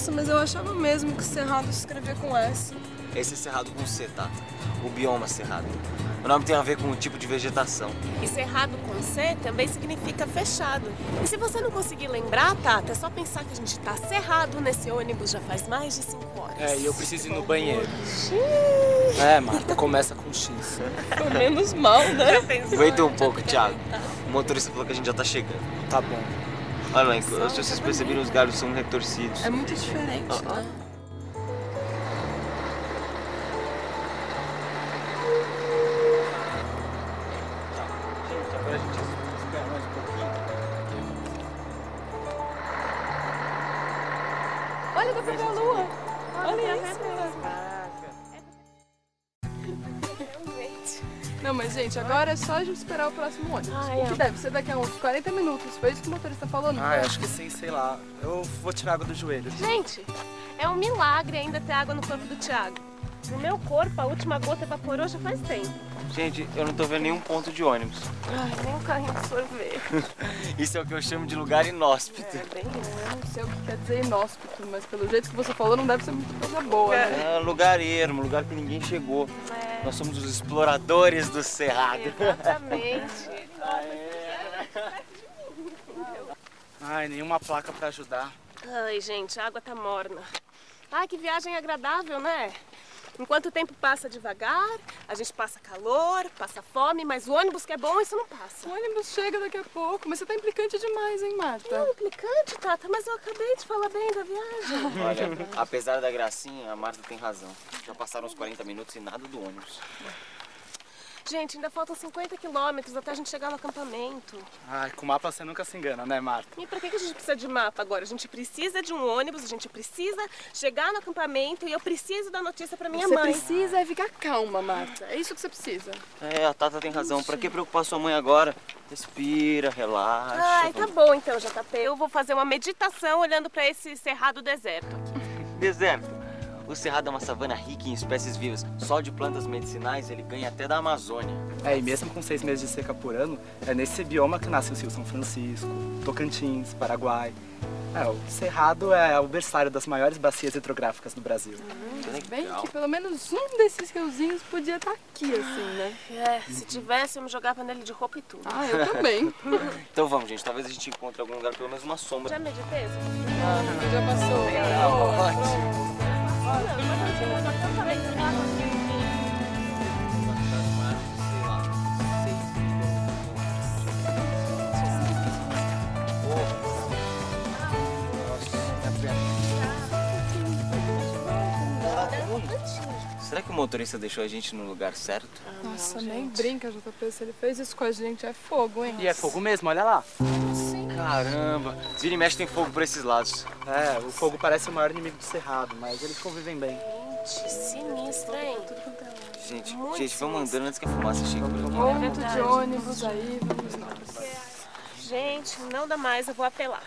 Nossa, mas eu achava mesmo que Cerrado se escrevia com S. Esse é cerrado com C, Tata. O bioma cerrado. O nome tem a ver com o tipo de vegetação. E cerrado com C também significa fechado. E se você não conseguir lembrar, Tata, é só pensar que a gente tá cerrado nesse ônibus já faz mais de cinco horas. É, e eu preciso ir no banheiro. É, Marta, começa com X. Foi menos mal, né? Aguenta um pouco, Thiago. O motorista falou que a gente já tá chegando. Tá bom. Olha lá, se vocês perceberam, os galhos são retorcidos. É muito diferente, Ah, né? Gente, agora a gente espera mais um pouquinho. Olha, dá pra ver a lua. Olha isso. Não, mas gente, agora é só a gente esperar o próximo ônibus. Ai, que é. deve ser daqui a uns 40 minutos. Foi isso que o motorista falou, não Ah, acho que sim, sei lá. Eu vou tirar água do joelho. Gente, é um milagre ainda ter água no corpo do Thiago. No meu corpo, a última gota evaporou já faz tempo. Gente, eu não tô vendo nenhum ponto de ônibus. Ai, nem um carrinho de sorvete. Isso é o que eu chamo de lugar inóspito. É bem isso. Eu não sei o que quer dizer inóspito, mas pelo jeito que você falou, não deve ser muita coisa boa, né? É um lugar ermo, um lugar que ninguém chegou. É, Nós somos os exploradores do cerrado. exatamente. Ai, nenhuma placa pra ajudar. Ai, gente, a água tá morna. Ai, que viagem agradável, né? Enquanto o tempo passa devagar, a gente passa calor, passa fome, mas o ônibus que é bom, isso não passa. O ônibus chega daqui a pouco, mas você tá implicante demais, hein, Marta? Não, implicante, Tata, mas eu acabei de falar bem da viagem. Olha, apesar da gracinha, a Marta tem razão. Já passaram uns 40 minutos e nada do ônibus. Gente, ainda faltam 50 quilômetros até a gente chegar no acampamento. Ai, com mapa você nunca se engana, né, Marta? E pra que a gente precisa de mapa agora? A gente precisa de um ônibus, a gente precisa chegar no acampamento e eu preciso dar notícia pra minha você mãe. precisa é ficar calma, Marta. É isso que você precisa. É, a Tata tem razão. Pra que preocupar sua mãe agora? Respira, relaxa. Ai, tá vamos- bom então, JP. Eu vou fazer uma meditação olhando pra esse cerrado deserto aqui. Deserto. O cerrado é uma savana rica em espécies vivas. Só de plantas medicinais ele ganha até da Amazônia. É, e mesmo com seis meses de seca por ano, é nesse bioma que nascem os rios São Francisco, Tocantins, Paraguai. É, o Cerrado é o berçário das maiores bacias hidrográficas do Brasil. Bem que pelo menos um desses riozinhos podia estar aqui, assim, né? É, se tivesse, eu me jogava nele de roupa e tudo. Ah, eu também. Então vamos, gente. Talvez a gente encontre algum lugar pelo menos uma sombra. Já meditei? Já passou. Ótimo. Será que o motorista deixou a gente no lugar certo? Nossa, nem brinca, JP. Se ele fez isso com a gente, é fogo, hein? E é fogo mesmo, olha lá. Caramba! Vira e mexe tem fogo por esses lados. É, o fogo parece o maior inimigo do Cerrado, mas eles convivem bem. Gente, sinistro, hein? Gente, Muito gente, vamos andando antes que a fumaça chegue por aqui. De ônibus aí, vamos nós. Gente, não dá mais, eu vou apelar.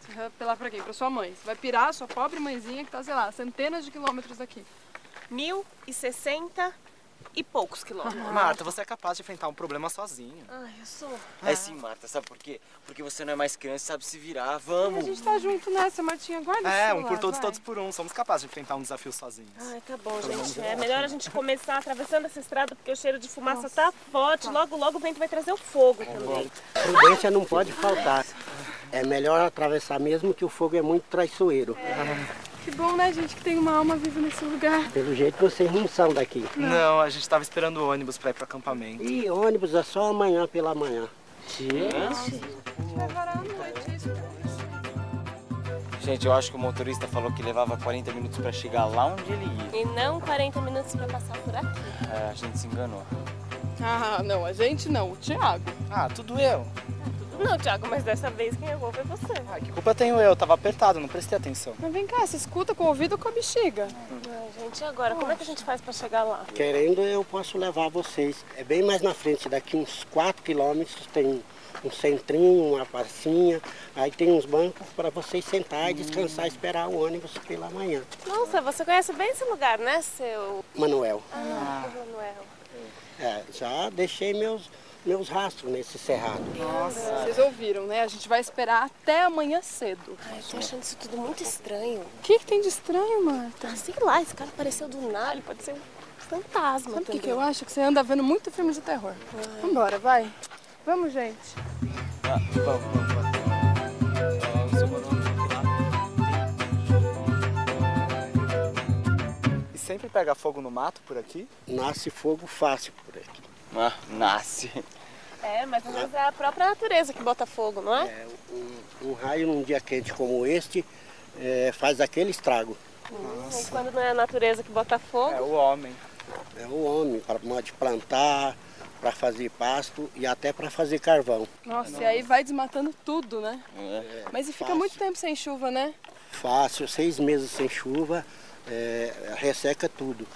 Você vai apelar pra quem? Pra sua mãe. Você vai pirar sua pobre mãezinha que tá, sei lá, centenas de quilômetros daqui. Mil e poucos quilômetros. Marta, você é capaz de enfrentar um problema sozinho. Ai, eu sou. É sim, Marta, sabe por quê? Porque você não é mais criança e sabe se virar. A Vamos! gente tá junto nessa, Martinha. Guarda É, um por todos, vai. todos por um. Somos capazes de enfrentar um desafio sozinhos. Ai, tá bom, gente. É melhor a gente começar atravessando essa estrada porque o cheiro de fumaça tá forte. Logo, logo o vento vai trazer o fogo também. Prudência não pode faltar. É melhor atravessar mesmo que o fogo é muito traiçoeiro. Que bom, né, gente, que tem uma alma viva nesse lugar. Pelo jeito vocês não são daqui. Não, a gente tava esperando o ônibus pra ir pro acampamento. E ônibus é só amanhã pela manhã. Vai parar à noite, isso. Gente, eu acho que o motorista falou que levava 40 minutos pra chegar lá onde ele ia. E não 40 minutos pra passar por aqui. É, a gente se enganou. Ah, não, a gente não, o Thiago. Ah, tudo eu. Não, Thiago, mas dessa vez quem errou foi você. Ah, que culpa tenho eu? Tava apertado, não prestei atenção. Mas vem cá, você escuta com o ouvido ou com a bexiga? Ai, gente, e agora? Como é que a gente faz pra chegar lá? Querendo, eu posso levar vocês. É bem mais na frente, daqui uns 4 quilômetros tem um centrinho, uma pracinha. Aí tem uns bancos para vocês sentar e descansar e esperar o ônibus pela manhã. Nossa, você conhece bem esse lugar, né, seu Manuel, ah, Manuel? é, já deixei meus, meus rastros nesse cerrado. Vocês ouviram, né? A gente vai esperar até amanhã cedo. Ai, eu tô achando isso tudo muito estranho. O que, que tem de estranho, Marta? Ah, sei lá, esse cara apareceu do nada, ele pode ser um fantasma Sabe o que, que eu acho? Que você anda vendo muito filme de terror. Vambora, vai. Vamos, gente. Ah, vamos, vamos, Manuel E sempre pega fogo no mato por aqui? Nasce fogo fácil por aqui. Ah, nasce. É, mas às vezes é a própria natureza que bota fogo, não é? É, um, um raio num dia quente como este é, faz aquele estrago. E quando não é a natureza que bota fogo, É o homem. É o homem para plantar, para fazer pasto e até para fazer carvão. Nossa, e aí vai desmatando tudo, né? É. Mas e fica fácil. muito tempo sem chuva, né? Fácil, seis meses sem chuva, é, resseca tudo.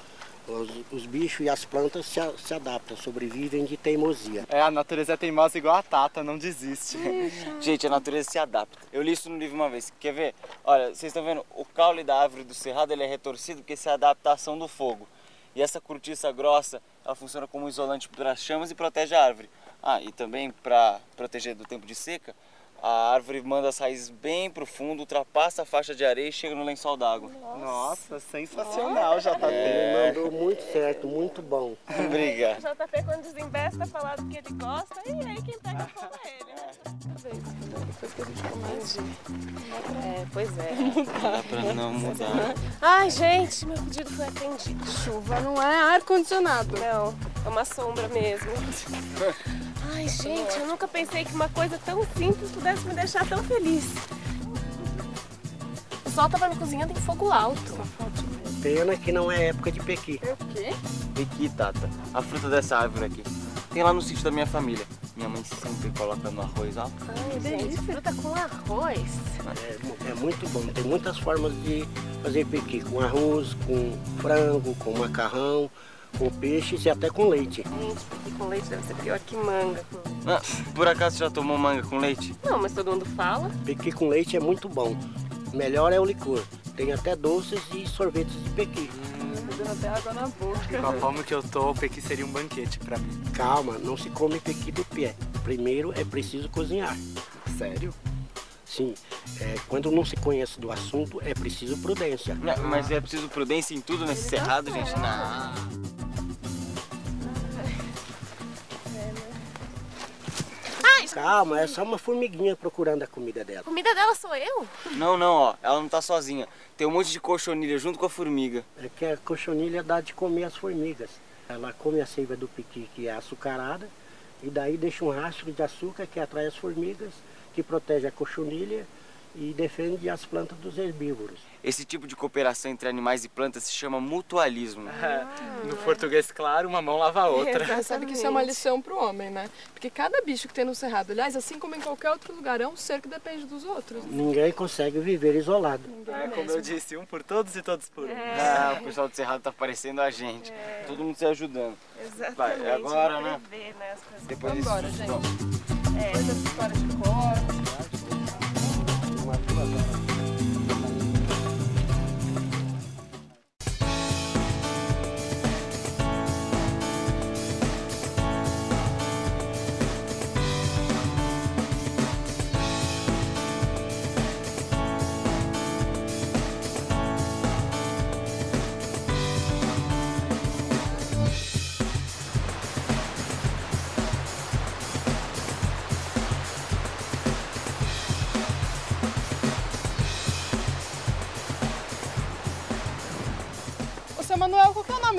Os, os bichos e as plantas se, se adaptam, sobrevivem de teimosia. É, a natureza é teimosa igual a Tata, não desiste. Gente, a natureza se adapta. Eu li isso no livro uma vez. Quer ver? Olha, vocês estão vendo? O caule da árvore do cerrado ele é retorcido porque isso é a adaptação do fogo. E essa cortiça grossa, ela funciona como um isolante para as chamas e protege a árvore. Ah, e também para proteger do tempo de seca, a árvore manda as raízes bem pro fundo, ultrapassa a faixa de areia e chega no lençol d'água. Nossa, sensacional, JP. Ele mandou muito certo, muito bom. o Obrigado. JP quando desembesta falar do que ele gosta, e aí quem pega fogo é ele, né? Depois que a gente começa. É, pois é. Dá pra não mudar. Ai, gente, meu pedido foi atendido. Chuva não é ar-condicionado. Não, é uma sombra mesmo. Ai, gente, eu nunca pensei que uma coisa tão simples pudesse me deixar tão feliz. O sol tava me cozinhando em fogo alto. Pena que não é época de pequi. É o quê? Aqui, Tata, a fruta dessa árvore aqui. Tem lá no sítio da minha família. Minha mãe sempre coloca no arroz alto. Ai, gente, fruta com arroz. É, é muito bom. Tem muitas formas de fazer pequi, com arroz, com frango, com macarrão, com peixes e até com leite. Gente, porque com leite deve ser pior que manga. Ah, por acaso você já tomou manga com leite? Não, mas todo mundo fala. Pequi com leite é muito bom. Melhor é o licor. Tem até doces e sorvetes de pequi. Dando até água na boca. Com a fome que eu tô, o pequi seria um banquete pra mim. Calma, não se come pequi de pé. Primeiro é preciso cozinhar. Sério? Sim, é, quando não se conhece do assunto, é preciso prudência. Não, mas é preciso prudência em tudo nesse cerrado, gente. Não. Calma, é só uma formiguinha procurando a comida dela. A comida dela sou eu? Não, não, ó. Ela não tá sozinha. Tem um monte de cochonilha junto com a formiga. É que a cochonilha dá de comer as formigas. Ela come a seiva do piqui, que é açucarada, e daí deixa um rastro de açúcar que atrai as formigas, que protege a cochonilha e defende as plantas dos herbívoros. Esse tipo de cooperação entre animais e plantas se chama mutualismo. É, no português claro, uma mão lava a outra. Você sabe que isso é uma lição pro homem, né? Porque cada bicho que tem no cerrado, aliás, assim como em qualquer outro lugar, é um ser que depende dos outros. Ninguém consegue viver isolado. É, como eu disse, um por todos e todos por um. Ah, o pessoal do cerrado tá parecendo a gente. Todo mundo se ajudando. Exatamente. Vai, é agora, né? Prever, né. Depois Vambora, sustão. gente. Depois dessa história de corte. ます。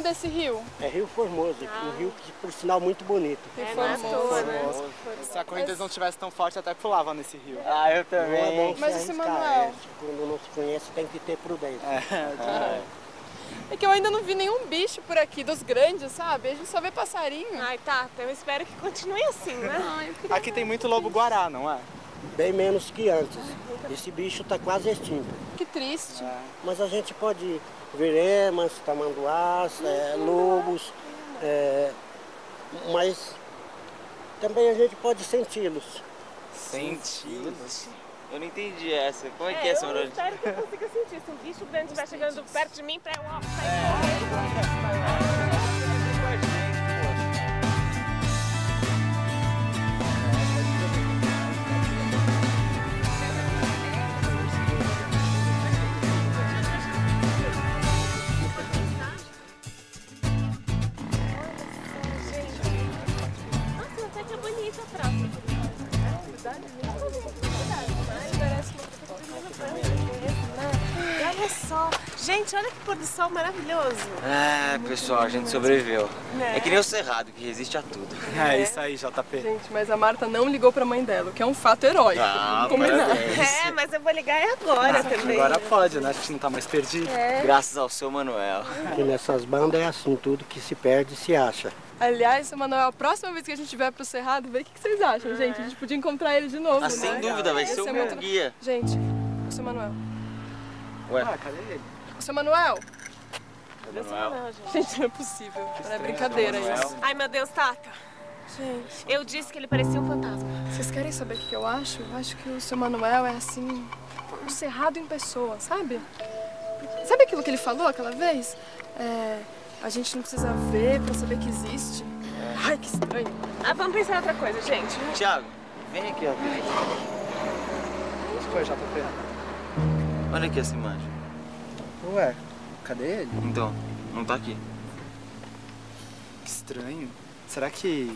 Desse rio? É Rio Formoso, um rio que, por sinal, muito bonito. É, não é à toa, né? Se a correnteza não tivesse tão forte, até pulava nesse rio. Ah, eu Não é bom também. Mas esse arriscar, Manuel? é, quando não se conhece, tem que ter prudência. É que eu ainda não vi nenhum bicho por aqui, dos grandes, sabe? A gente só vê passarinho. Ai, tá. Eu espero que continue assim, né? Ai. Aqui tem muito lobo-guará, não é? Bem menos que antes. Esse bicho está quase extinto. Que triste. Mas a gente pode ver emas, tamanduás, é, lobos, é, mas também a gente pode senti-los. Sentidos. Eu não entendi essa. Como é que é eu essa espero que eu consiga sentir. Se um bicho grande estiver chegando perto de mim, pra eu sair correndo. Quem tá atrás? É novidade mesmo. Só. Gente, olha que pôr do sol maravilhoso. É, pessoal, a gente sobreviveu. Né? É que nem o Cerrado, que resiste a tudo. É isso aí, JP. Gente, mas a Marta não ligou pra mãe dela, o que é um fato heróico. Ah, Combinar. parabéns. É, mas eu vou ligar agora também. Agora pode, né? A gente não tá mais perdido. Graças ao seu Manuel. E nessas bandas é assim, tudo que se perde se acha. Aliás, seu Manuel, a próxima vez que a gente vier pro Cerrado, vê o que, que vocês acham, gente. A gente podia encontrar ele de novo, Ah, né? sem dúvida, vai Ia ser o meu muito- guia. Gente, o seu Manuel. Ué, Ah, cadê ele? O seu Manuel. Manuel. Não, gente. Gente, não é possível. Não é brincadeira Manuel. isso. Ai, meu Deus, Tata. Gente, Eu disse que ele parecia um fantasma. vocês querem saber o que que eu acho? Eu acho que o seu Manuel é assim, um cerrado em pessoa, sabe? Sabe aquilo que ele falou aquela vez? É, a gente não precisa ver pra saber que existe. Ai, que estranho. Ah, vamos pensar em outra coisa, gente. Tiago, vem aqui, ó. O que foi, JP? Olha aqui essa imagem. Ué, cadê ele? Então, não tá aqui. Que estranho. Será que.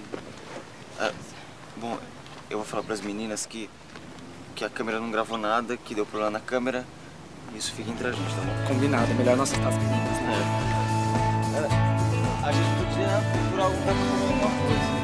Bom, eu vou falar pras meninas que, que a câmera não gravou nada, que deu problema na câmera. Isso fica entre a gente, tá bom? Combinado, é melhor não assustar as meninas, né? A gente podia procurar alguma coisa.